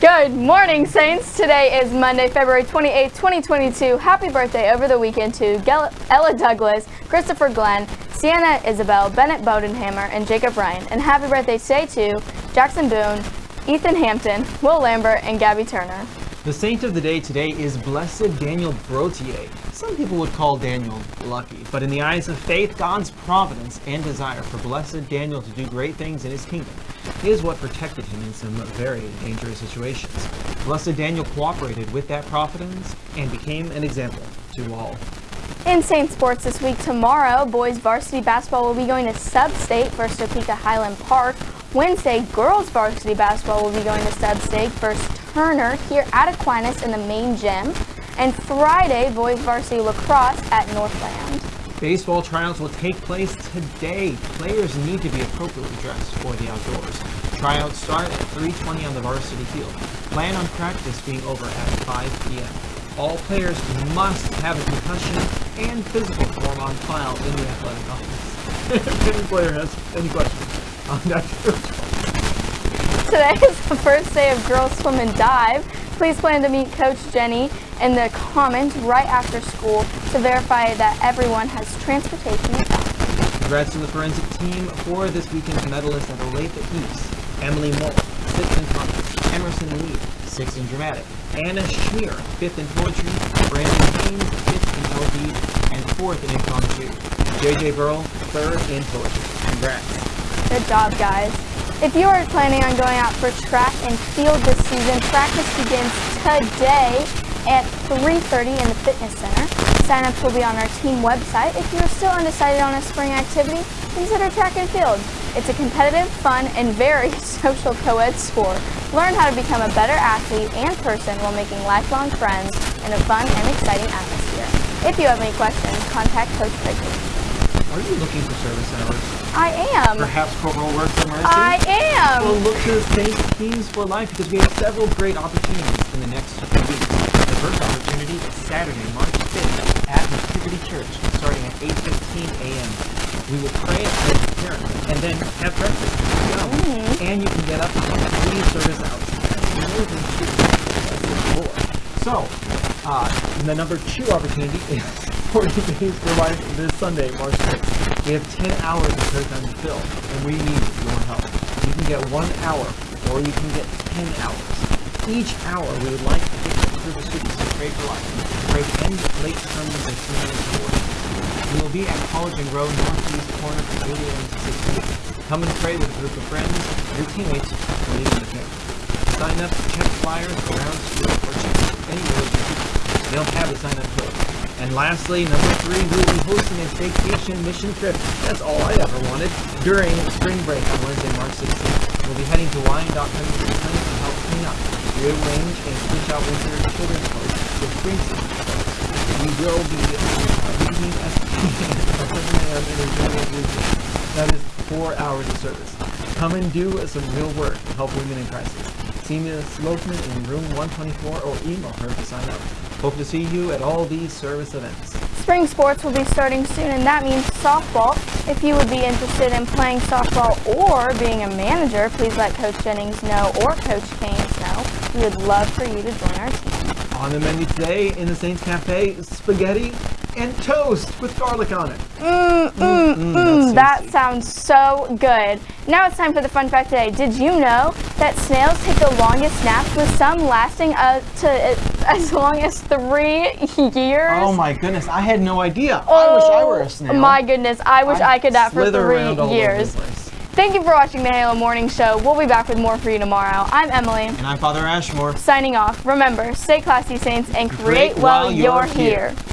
Good morning, Saints. Today is Monday, February 28, 2022. Happy birthday over the weekend to Ella Douglas, Christopher Glenn, Sienna Isabel, Bennett Bodenhammer, and Jacob Ryan. And happy birthday today to Jackson Boone, Ethan Hampton, Will Lambert, and Gabby Turner. The saint of the day today is Blessed Daniel Brotier. Some people would call Daniel lucky, but in the eyes of faith, God's providence and desire for Blessed Daniel to do great things in his kingdom is what protected him in some very dangerous situations. Blessed Daniel cooperated with that providence and became an example to all. In Saint Sports this week, tomorrow, boys varsity basketball will be going to Sub-State versus Topeka Highland Park. Wednesday, girls varsity basketball will be going to Sub-State versus Turner here at Aquinas in the main gym. And Friday, boys varsity lacrosse at Northland. Baseball tryouts will take place today. Players need to be appropriately dressed for the outdoors. Tryouts start at 3.20 on the varsity field. Plan on practice being over at 5 p.m. All players must have a concussion and physical form on file in the athletic office. if any player has any questions on that Today is the first day of girls swim and dive. Please plan to meet Coach Jenny in the Commons right after school to verify that everyone has transportation. Congrats to the forensic team for this weekend's medalists at Olathe East. Emily Moll, 6th in comics, Emerson Lee, 6th in dramatic, Anna Schmier, 5th in poetry, Brandon Haynes, 5th in LD, and 4th in Incom 2. JJ Burl, 3rd in poetry. Congrats. Good job, guys. If you are planning on going out for track and field this season, practice begins today at 3.30 in the fitness center. Sign-ups will be on our team website. If you're still undecided on a spring activity, consider track and field. It's a competitive, fun, and very social co-ed sport. Learn how to become a better athlete and person while making lifelong friends in a fun and exciting atmosphere. If you have any questions, contact Coach Quigley. Are you looking for service hours? I am. Perhaps corporal work for Mercy? I am. Well, look to St. Teams for Life because we have several great opportunities in the next few weeks. The first opportunity is Saturday, March 5th at Nativity Church starting at 8.15 a.m. We will pray as a parent and then have breakfast. Mm -hmm. And you can get up to three service hours. More than two. So, uh, the number two opportunity is 40 days for life this Sunday, March 6th. We have 10 hours of prayer time to fill, and we need your help. You can get one hour, or you can get 10 hours. Each hour, we would like to take through the students to pray for life, pray end late sermons and community. We will be at College and Roe northeast corner from 8 a.m. to 6 p.m. Come and pray with a group of friends, your teammates, or even the family. Sign up, check flyers around school, or check any religion. They don't have a sign-up code. And lastly, number three, we will be hosting a vacation mission trip. That's all I ever wanted. During spring break on Wednesday, March 16th. We'll be heading to Wyandotte County to help clean up, rearrange, and switch out winter children's clothes with spring season. We will be at 7 a.m. in a That is four hours of service. Come and do some real work to help women in crisis. See Ms. Lokman in room 124 or email her to sign up. Hope to see you at all these service events. Spring sports will be starting soon and that means softball. If you would be interested in playing softball or being a manager, please let Coach Jennings know or Coach Keynes know. We would love for you to join our team. On the menu today in the Saints Cafe, spaghetti and toast with garlic on it. Mmm, mmm, mmm, that sounds so good. Now it's time for the fun fact today. Did you know that snails take the longest naps with some lasting up to uh, as long as three years? Oh my goodness, I had no idea. Oh, I wish I were a oh snail. my goodness, I wish I, I could nap for three years. Thank you for watching the Halo Morning Show. We'll be back with more for you tomorrow. I'm Emily. And I'm Father Ashmore. Signing off. Remember, stay classy, Saints, and create, create while, while, you're, you're here. here.